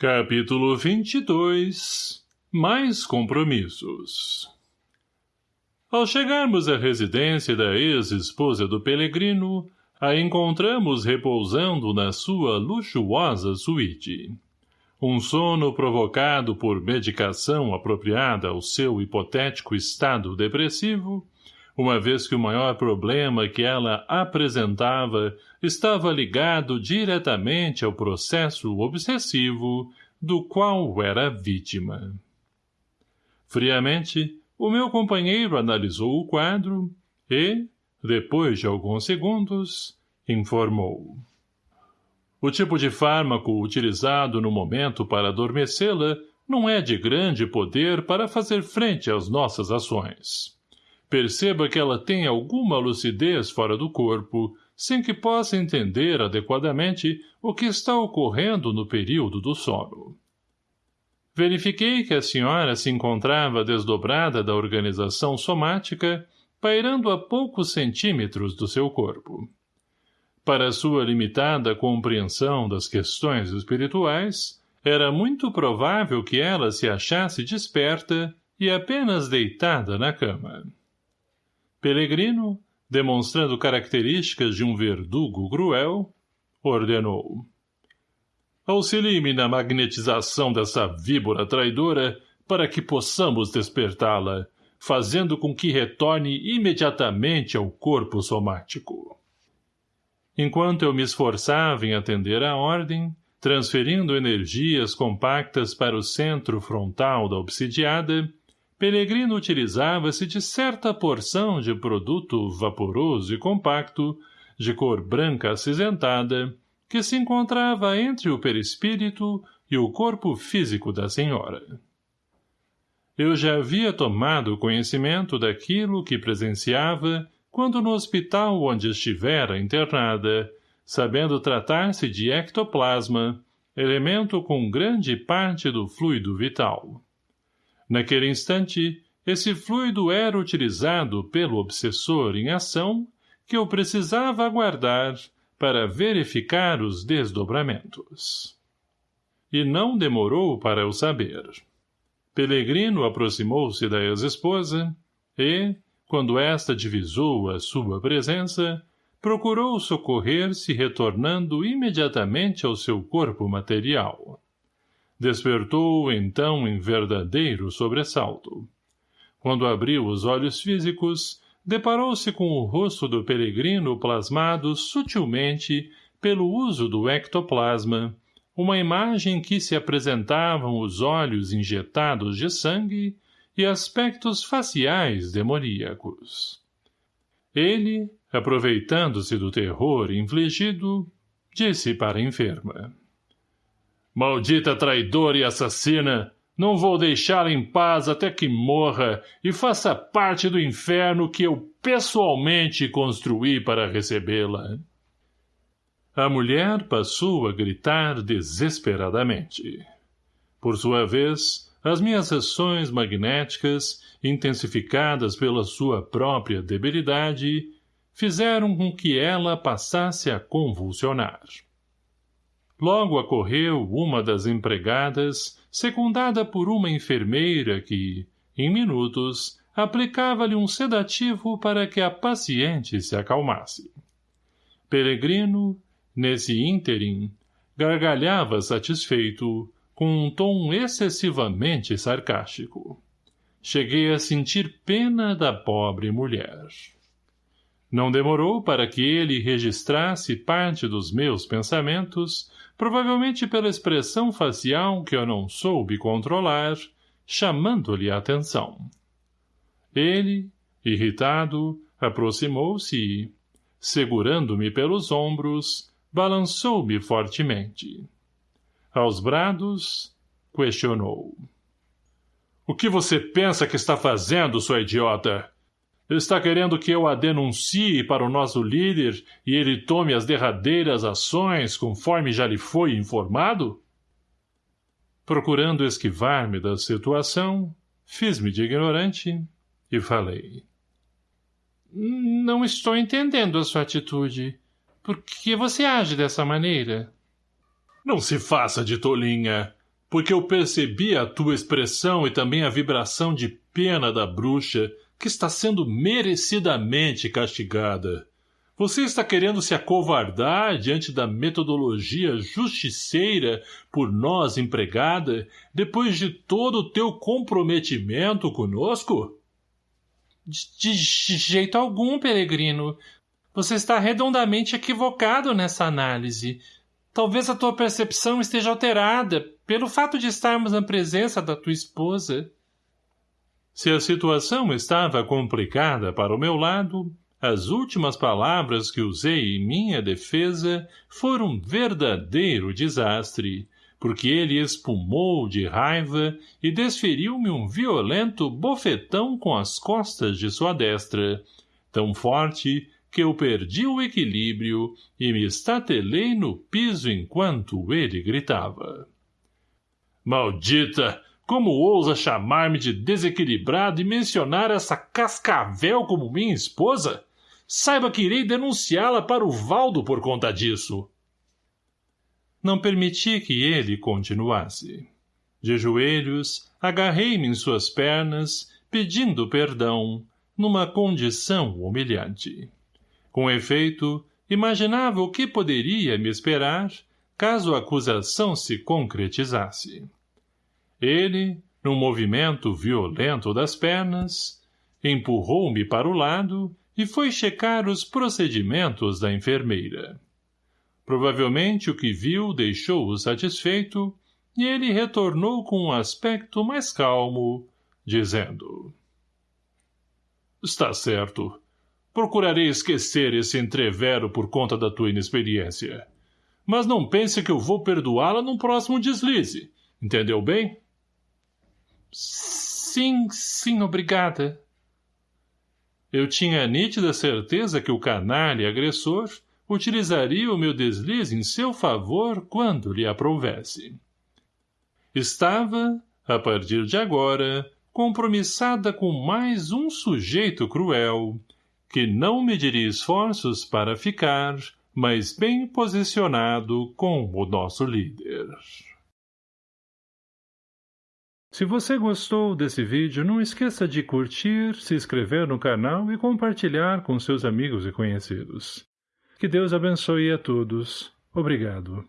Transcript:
Capítulo 22 Mais compromissos Ao chegarmos à residência da ex-esposa do Pelegrino, a encontramos repousando na sua luxuosa suíte. Um sono provocado por medicação apropriada ao seu hipotético estado depressivo, uma vez que o maior problema que ela apresentava estava ligado diretamente ao processo obsessivo do qual era vítima. Friamente, o meu companheiro analisou o quadro e, depois de alguns segundos, informou. O tipo de fármaco utilizado no momento para adormecê-la não é de grande poder para fazer frente às nossas ações. Perceba que ela tem alguma lucidez fora do corpo, sem que possa entender adequadamente o que está ocorrendo no período do sono. Verifiquei que a senhora se encontrava desdobrada da organização somática, pairando a poucos centímetros do seu corpo. Para sua limitada compreensão das questões espirituais, era muito provável que ela se achasse desperta e apenas deitada na cama. Pelegrino, demonstrando características de um verdugo cruel, ordenou. Auxilie-me na magnetização dessa víbora traidora para que possamos despertá-la, fazendo com que retorne imediatamente ao corpo somático. Enquanto eu me esforçava em atender à ordem, transferindo energias compactas para o centro frontal da obsidiada, Pelegrino utilizava-se de certa porção de produto vaporoso e compacto, de cor branca acinzentada, que se encontrava entre o perispírito e o corpo físico da senhora. Eu já havia tomado conhecimento daquilo que presenciava quando no hospital onde estivera internada, sabendo tratar-se de ectoplasma, elemento com grande parte do fluido vital. Naquele instante, esse fluido era utilizado pelo obsessor em ação que eu precisava aguardar para verificar os desdobramentos. E não demorou para eu saber. Pelegrino aproximou-se da ex-esposa e, quando esta divisou a sua presença, procurou socorrer-se retornando imediatamente ao seu corpo material. Despertou, então, em verdadeiro sobressalto. Quando abriu os olhos físicos, deparou-se com o rosto do peregrino plasmado sutilmente pelo uso do ectoplasma, uma imagem que se apresentavam os olhos injetados de sangue e aspectos faciais demoníacos. Ele, aproveitando-se do terror infligido, disse para a enferma. Maldita traidora e assassina! Não vou deixá-la em paz até que morra e faça parte do inferno que eu pessoalmente construí para recebê-la. A mulher passou a gritar desesperadamente. Por sua vez, as minhas sessões magnéticas, intensificadas pela sua própria debilidade, fizeram com que ela passasse a convulsionar. Logo acorreu uma das empregadas, secundada por uma enfermeira que, em minutos, aplicava-lhe um sedativo para que a paciente se acalmasse. Peregrino, nesse ínterim, gargalhava satisfeito, com um tom excessivamente sarcástico. Cheguei a sentir pena da pobre mulher. Não demorou para que ele registrasse parte dos meus pensamentos provavelmente pela expressão facial que eu não soube controlar, chamando-lhe a atenção. Ele, irritado, aproximou-se e, segurando-me pelos ombros, balançou-me fortemente. Aos brados, questionou. — O que você pensa que está fazendo, sua idiota? Está querendo que eu a denuncie para o nosso líder e ele tome as derradeiras ações conforme já lhe foi informado? Procurando esquivar-me da situação, fiz-me de ignorante e falei. Não estou entendendo a sua atitude. Por que você age dessa maneira? Não se faça de tolinha. porque eu percebi a tua expressão e também a vibração de pena da bruxa, que está sendo merecidamente castigada. Você está querendo se acovardar diante da metodologia justiceira por nós empregada, depois de todo o teu comprometimento conosco? De, de jeito algum, peregrino. Você está redondamente equivocado nessa análise. Talvez a tua percepção esteja alterada pelo fato de estarmos na presença da tua esposa. Se a situação estava complicada para o meu lado, as últimas palavras que usei em minha defesa foram um verdadeiro desastre, porque ele espumou de raiva e desferiu-me um violento bofetão com as costas de sua destra, tão forte que eu perdi o equilíbrio e me estatelei no piso enquanto ele gritava. Maldita! Como ousa chamar-me de desequilibrado e mencionar essa cascavel como minha esposa? Saiba que irei denunciá-la para o Valdo por conta disso. Não permiti que ele continuasse. De joelhos, agarrei-me em suas pernas, pedindo perdão, numa condição humilhante. Com efeito, imaginava o que poderia me esperar caso a acusação se concretizasse. Ele, num movimento violento das pernas, empurrou-me para o lado e foi checar os procedimentos da enfermeira. Provavelmente o que viu deixou-o satisfeito e ele retornou com um aspecto mais calmo, dizendo Está certo. Procurarei esquecer esse entrevero por conta da tua inexperiência. Mas não pense que eu vou perdoá-la num próximo deslize. Entendeu bem? Sim, sim, obrigada. Eu tinha a nítida certeza que o canalha agressor utilizaria o meu deslize em seu favor quando lhe aprovesse. Estava, a partir de agora, compromissada com mais um sujeito cruel, que não mediria esforços para ficar, mas bem posicionado com o nosso líder. Se você gostou desse vídeo, não esqueça de curtir, se inscrever no canal e compartilhar com seus amigos e conhecidos. Que Deus abençoe a todos. Obrigado.